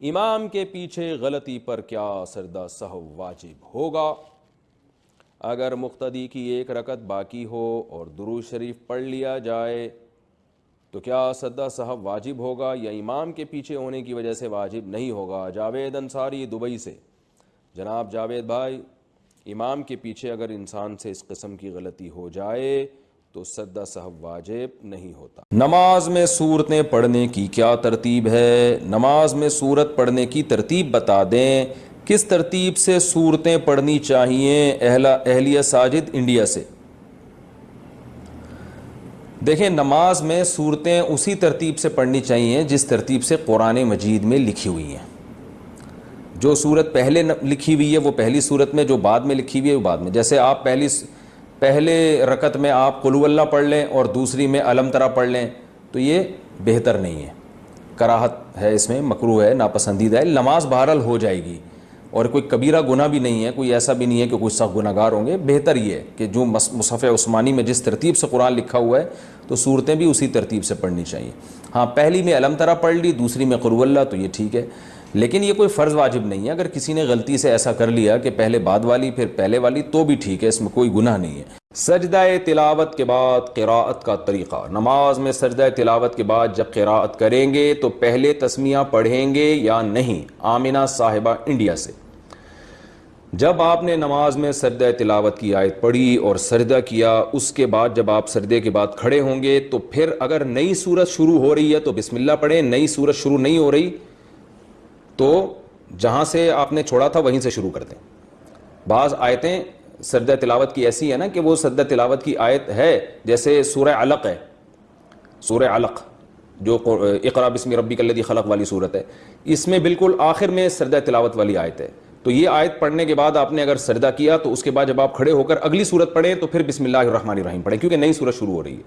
امام کے پیچھے غلطی پر کیا سردہ صحب واجب ہوگا؟ اگر مقتدی کی ایک رکت باقی ہو اور درو شریف پڑھ لیا جائے، تو کیا سدہ صاحب واجب ہوگا یا امام کے پیچھے ہونے کی وجہ سے واجب نہیں ہوگا؟ جاوید انصاری دبئی سے۔ جناب جاوید بھائی، امام کے پیچھے اگر انسان سے اس قسم کی غلطی ہو جائے تو سدہ صاحب واجب نہیں ہوتا۔ نماز میں صورتیں پڑھنے کی کیا ترتیب ہے؟ نماز میں صورت پڑھنے کی ترتیب بتا دیں۔ کس ترتیب سے صورتیں پڑھنی چاہیے اہلیہ ساجد انڈیا سے؟ دیکھیں، نماز میں صورتیں اسی ترتیب سے پڑھنی چاہیے جس ترتیب سے قرآن مجید میں لکھی ہوئی ہیں۔ جو صورت پہلے لکھی ہوئی ہے وہ پہلی صورت میں، جو بعد میں لکھی ہوئی ہے وہ بعد میں۔ جیسے آپ پہلی پہلے رکت میں آپ قلو اللہ پڑھ لیں اور دوسری میں علم ترا پڑھ لیں، تو یہ بہتر نہیں ہے۔ کراہت ہے اس میں مکرو ہے، ناپسندیدہ ہے، نماز بہرحال ہو جائے گی۔ اور کوئی کبیرہ گناہ بھی نہیں ہے، کوئی ایسا بھی نہیں ہے کہ کوئی سخت گناہ گار ہوں گے۔ بہتر یہ ہے کہ جو مصحف عثمانی میں جس ترتیب سے قرآن لکھا ہوا ہے، تو صورتیں بھی اسی ترتیب سے پڑھنی چاہیے۔ ہاں پہلی میں علم طرح پڑھ لی، دوسری میں قرو اللہ، تو یہ ٹھیک ہے۔ لیکن یہ کوئی فرض واجب نہیں ہے۔ اگر کسی نے غلطی سے ایسا کر لیا کہ پہلے بعد والی، پھر پہلے والی، تو بھی ٹھیک ہے، اس میں کوئی گناہ نہیں ہے۔ سجدہ تلاوت کے بعد قراءت کا طریقہ۔ نماز میں سجدہ تلاوت کے بعد جب قراءت کریں گے تو پہلے تسمیہ پڑھیں گے یا نہیں؟ آمینہ صاحبہ انڈیا سے۔ جب آپ نے نماز میں سردہ تلاوت کی آیت پڑھی اور سردہ کیا، اس کے بعد جب آپ سردے کے بعد کھڑے ہوں گے تو پھر اگر نئی صورت شروع ہو رہی ہے تو بسم اللہ پڑھیں، نئی صورت شروع نہیں ہو رہی تو جہاں سے آپ نے چھوڑا تھا وہیں سے شروع کر دیں۔ بعض آیتیں سردہ تلاوت کی ایسی ہے نا کہ وہ سردہ تلاوت کی آیت ہے، جیسے سورہ علق ہے۔ سورہ علق، جو اقرا بسم ربی کلدی خلق والی صورت ہے۔ اس میں بالکل آخر میں سردہ تلاوت والی آیت ہے۔ تو یہ آیت پڑھنے کے بعد آپ نے اگر سردہ کیا تو اس کے بعد جب آپ کھڑے ہو کر اگلی صورت پڑھیں تو پھر بسم اللہ الرحمن الرحیم پڑھیں، کیونکہ نئی صورت شروع ہو رہی ہے۔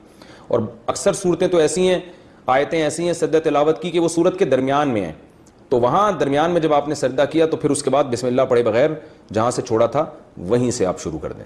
اور اکثر صورتیں تو ایسی ہیں، آیتیں ایسی ہیں سردہ تلاوت کی کہ وہ صورت کے درمیان میں ہیں۔ تو وہاں درمیان میں جب آپ نے سجدہ کیا تو پھر اس کے بعد بسم اللہ پڑھے بغیر جہاں سے چھوڑا تھا وہیں سے آپ شروع کر دیں۔